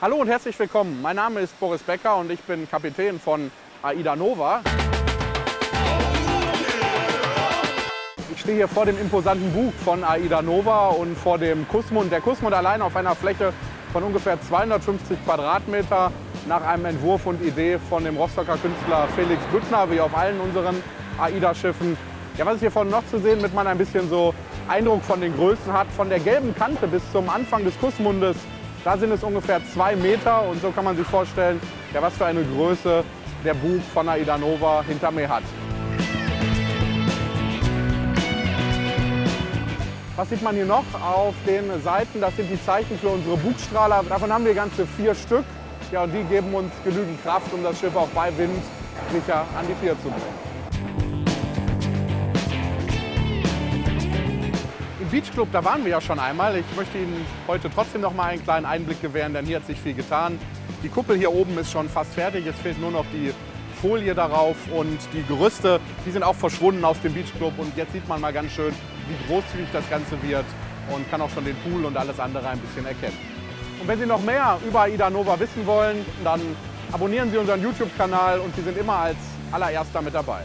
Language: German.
Hallo und herzlich willkommen. Mein Name ist Boris Becker und ich bin Kapitän von AIDA Nova. Ich stehe hier vor dem imposanten Bug von AIDA Nova und vor dem Kussmund. Der Kussmund allein auf einer Fläche von ungefähr 250 Quadratmeter nach einem Entwurf und Idee von dem Rostocker Künstler Felix Büttner, wie auf allen unseren AIDA-Schiffen. Ja, was ist hier vorne noch zu sehen, damit man ein bisschen so Eindruck von den Größen hat. Von der gelben Kante bis zum Anfang des Kussmundes, da sind es ungefähr zwei Meter und so kann man sich vorstellen, ja, was für eine Größe der Bug von AIDA Nova hinter mir hat. Was sieht man hier noch auf den Seiten? Das sind die Zeichen für unsere Bugstrahler. Davon haben wir ganze vier Stück. Ja, und die geben uns genügend Kraft, um das Schiff auch bei Wind sicher an die Pier zu bringen. Beach Club, da waren wir ja schon einmal. Ich möchte Ihnen heute trotzdem noch mal einen kleinen Einblick gewähren, denn hier hat sich viel getan. Die Kuppel hier oben ist schon fast fertig. Es fehlt nur noch die Folie darauf und die Gerüste, die sind auch verschwunden aus dem Beach Club. Und jetzt sieht man mal ganz schön, wie großzügig das Ganze wird und kann auch schon den Pool und alles andere ein bisschen erkennen. Und wenn Sie noch mehr über AIDA Nova wissen wollen, dann abonnieren Sie unseren YouTube-Kanal und Sie sind immer als allererster mit dabei.